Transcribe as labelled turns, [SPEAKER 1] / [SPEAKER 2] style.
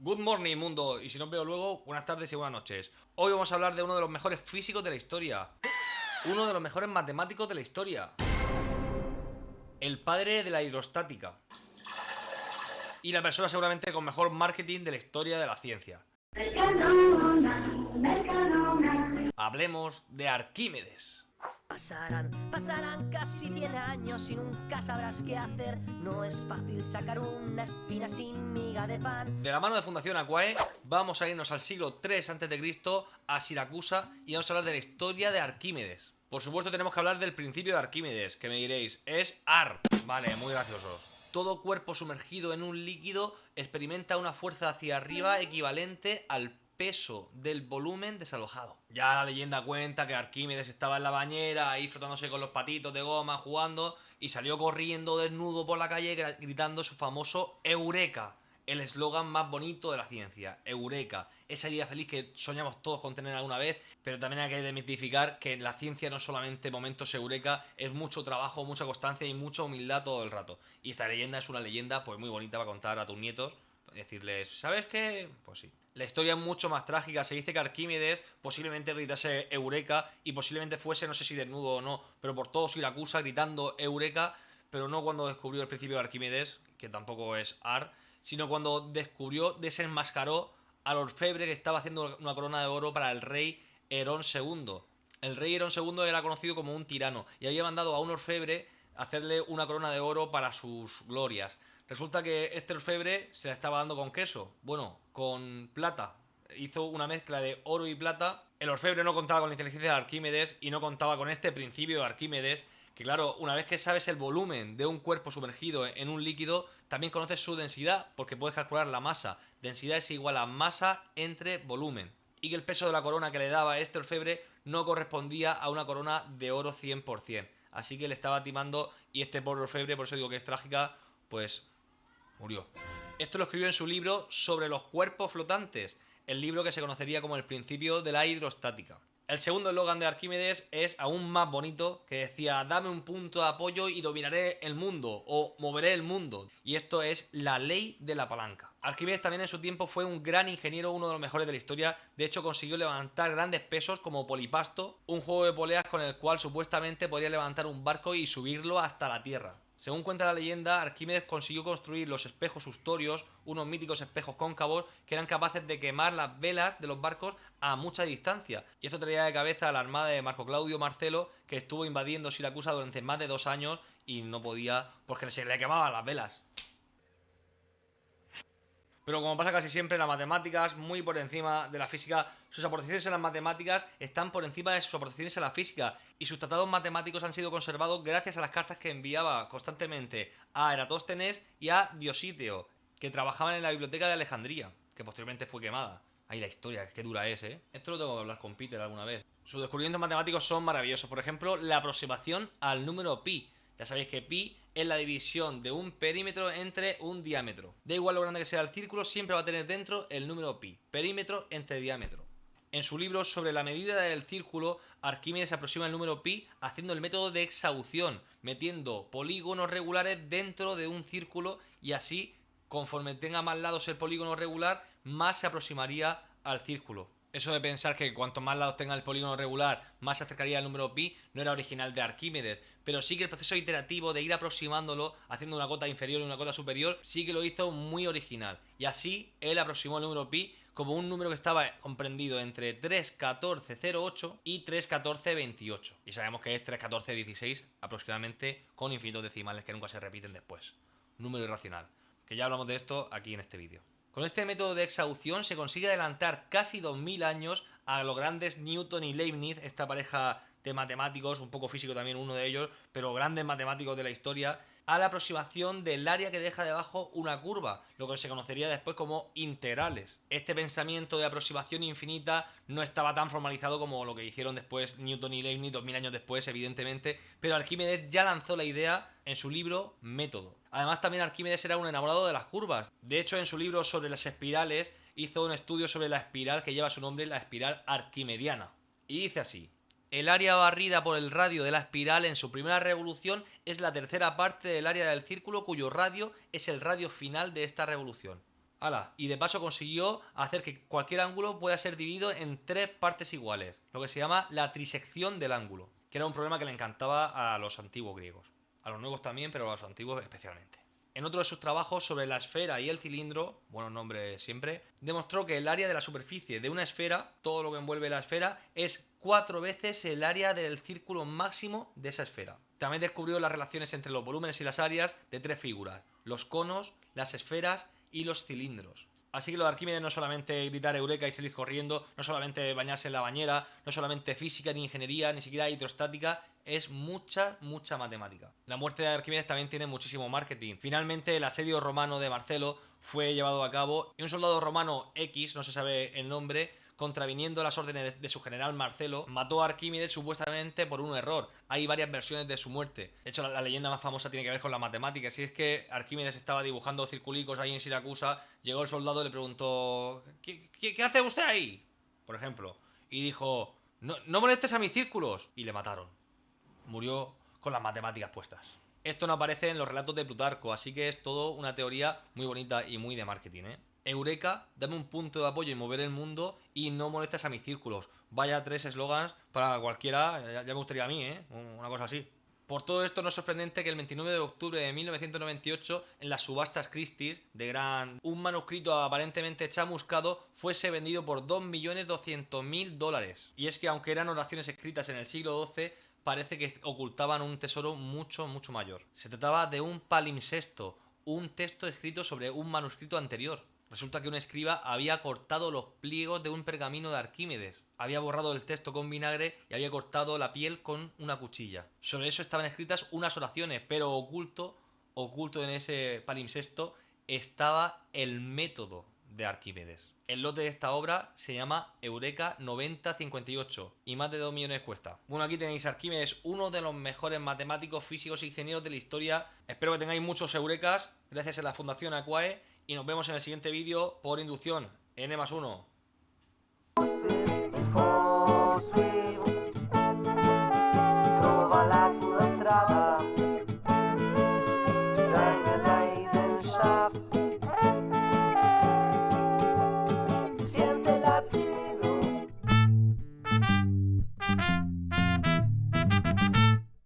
[SPEAKER 1] Good morning, mundo, y si no os veo luego, buenas tardes y buenas noches. Hoy vamos a hablar de uno de los mejores físicos de la historia. Uno de los mejores matemáticos de la historia. El padre de la hidrostática. Y la persona seguramente con mejor marketing de la historia de la ciencia. Hablemos de Arquímedes.
[SPEAKER 2] Pasarán, pasarán casi 100 años y nunca sabrás qué hacer. No es fácil sacar una espina sin miga de pan.
[SPEAKER 1] De la mano de Fundación Aquae, vamos a irnos al siglo 3 a.C. a Siracusa y vamos a hablar de la historia de Arquímedes. Por supuesto tenemos que hablar del principio de Arquímedes, que me diréis, es AR. Vale, muy gracioso. Todo cuerpo sumergido en un líquido experimenta una fuerza hacia arriba equivalente al peso del volumen desalojado. Ya la leyenda cuenta que Arquímedes estaba en la bañera, ahí frotándose con los patitos de goma, jugando, y salió corriendo desnudo por la calle gritando su famoso Eureka, el eslogan más bonito de la ciencia, Eureka, esa idea feliz que soñamos todos con tener alguna vez, pero también hay que demitificar que la ciencia no es solamente momentos Eureka, es mucho trabajo, mucha constancia y mucha humildad todo el rato. Y esta leyenda es una leyenda pues muy bonita para contar a tus nietos, decirles, ¿sabes qué? Pues sí. La historia es mucho más trágica. Se dice que Arquímedes posiblemente gritase Eureka y posiblemente fuese, no sé si desnudo o no, pero por todo Siracusa gritando Eureka, pero no cuando descubrió el principio de Arquímedes, que tampoco es Ar, sino cuando descubrió, desenmascaró al orfebre que estaba haciendo una corona de oro para el rey Herón II. El rey Herón II era conocido como un tirano y había mandado a un orfebre hacerle una corona de oro para sus glorias. Resulta que este orfebre se la estaba dando con queso. Bueno, con plata. Hizo una mezcla de oro y plata. El orfebre no contaba con la inteligencia de Arquímedes y no contaba con este principio de Arquímedes. Que claro, una vez que sabes el volumen de un cuerpo sumergido en un líquido, también conoces su densidad porque puedes calcular la masa. Densidad es igual a masa entre volumen. Y que el peso de la corona que le daba este orfebre no correspondía a una corona de oro 100%. Así que le estaba timando y este pobre orfebre, por eso digo que es trágica, pues murió. Esto lo escribió en su libro sobre los cuerpos flotantes, el libro que se conocería como el principio de la hidrostática. El segundo eslogan de Arquímedes es aún más bonito, que decía, dame un punto de apoyo y dominaré el mundo, o moveré el mundo. Y esto es la ley de la palanca. Arquímedes también en su tiempo fue un gran ingeniero, uno de los mejores de la historia. De hecho, consiguió levantar grandes pesos como Polipasto, un juego de poleas con el cual supuestamente podría levantar un barco y subirlo hasta la tierra. Según cuenta la leyenda, Arquímedes consiguió construir los espejos ustorios, unos míticos espejos cóncavos que eran capaces de quemar las velas de los barcos a mucha distancia. Y esto traía de cabeza a la armada de Marco Claudio Marcelo, que estuvo invadiendo Siracusa durante más de dos años y no podía porque se le quemaban las velas. Pero como pasa casi siempre, las matemáticas, muy por encima de la física, sus aportaciones en las matemáticas están por encima de sus aportaciones a la física. Y sus tratados matemáticos han sido conservados gracias a las cartas que enviaba constantemente a Eratóstenes y a Diosíteo, que trabajaban en la biblioteca de Alejandría, que posteriormente fue quemada. Ahí la historia, qué dura es, ¿eh? Esto lo tengo que hablar con Peter alguna vez. Sus descubrimientos matemáticos son maravillosos. Por ejemplo, la aproximación al número pi. Ya sabéis que pi es la división de un perímetro entre un diámetro. Da igual lo grande que sea el círculo, siempre va a tener dentro el número pi. Perímetro entre diámetro. En su libro sobre la medida del círculo, Arquímedes aproxima el número pi haciendo el método de exhaución, metiendo polígonos regulares dentro de un círculo y así, conforme tenga más lados el polígono regular, más se aproximaría al círculo. Eso de pensar que cuanto más lados tenga el polígono regular, más se acercaría al número pi, no era original de Arquímedes, pero sí que el proceso iterativo de ir aproximándolo, haciendo una cota inferior y una cota superior, sí que lo hizo muy original. Y así él aproximó el número pi como un número que estaba comprendido entre 31408 y 31428. Y sabemos que es 31416 aproximadamente con infinitos decimales que nunca se repiten después. Número irracional. Que ya hablamos de esto aquí en este vídeo. Con este método de exhaución se consigue adelantar casi 2000 años a los grandes Newton y Leibniz, esta pareja de matemáticos, un poco físico también uno de ellos, pero grandes matemáticos de la historia, a la aproximación del área que deja debajo una curva, lo que se conocería después como integrales. Este pensamiento de aproximación infinita no estaba tan formalizado como lo que hicieron después Newton y Leibniz 2000 años después, evidentemente, pero Arquímedes ya lanzó la idea en su libro Método. Además también Arquímedes era un enamorado de las curvas. De hecho, en su libro sobre las espirales hizo un estudio sobre la espiral que lleva su nombre, la espiral arquimediana. Y dice así, el área barrida por el radio de la espiral en su primera revolución es la tercera parte del área del círculo cuyo radio es el radio final de esta revolución. Ala, y de paso consiguió hacer que cualquier ángulo pueda ser dividido en tres partes iguales, lo que se llama la trisección del ángulo, que era un problema que le encantaba a los antiguos griegos. A los nuevos también, pero a los antiguos especialmente. En otro de sus trabajos sobre la esfera y el cilindro, buenos nombres siempre, demostró que el área de la superficie de una esfera, todo lo que envuelve la esfera, es cuatro veces el área del círculo máximo de esa esfera. También descubrió las relaciones entre los volúmenes y las áreas de tres figuras, los conos, las esferas y los cilindros. Así que lo de Arquímedes no solamente gritar eureka y salir corriendo, no solamente bañarse en la bañera, no solamente física ni ingeniería, ni siquiera hidrostática, es mucha, mucha matemática. La muerte de Arquímedes también tiene muchísimo marketing. Finalmente el asedio romano de Marcelo fue llevado a cabo y un soldado romano X, no se sabe el nombre, contraviniendo las órdenes de su general Marcelo, mató a Arquímedes supuestamente por un error. Hay varias versiones de su muerte. De hecho, la, leyenda más famosa tiene que ver con la matemática. Si es que Arquímedes estaba dibujando circulicos ahí en Siracusa, llegó el soldado y le preguntó: ¿Qué, hace usted ahí? Por ejemplo. Y dijo: no, no molestes a mis círculos. Y le mataron. Murió con las matemáticas puestas. Esto no aparece en los relatos de Plutarco, así que es todo una teoría muy bonita y muy de marketing, ¿eh? Eureka, dame un punto de apoyo y mover el mundo y no molestes a mis círculos. Vaya tres eslogans para cualquiera, ya, me gustaría a mí, ¿eh? Una cosa así. Por todo esto no es sorprendente que el 29 de octubre de 1998, en las subastas Christie's de Gran, un manuscrito aparentemente chamuscado fuese vendido por 2.200.000 dólares. Y es que aunque eran oraciones escritas en el siglo XII, parece que ocultaban un tesoro mucho, mucho mayor. Se trataba de un palimpsesto, un texto escrito sobre un manuscrito anterior. Resulta que un escriba había cortado los pliegos de un pergamino de Arquímedes, había borrado el texto con vinagre y había cortado la piel con una cuchilla. Sobre eso estaban escritas unas oraciones, pero oculto, oculto en ese palimpsesto, estaba el método de Arquímedes. El lote de esta obra se llama Eureka 9058 y más de 2 millones cuesta. Bueno, aquí tenéis Arquímedes, uno de los mejores matemáticos, físicos e ingenieros de la historia. Espero que tengáis muchos Eurekas, gracias a la Fundación Aquae, y nos vemos en el siguiente vídeo por inducción, N más 1.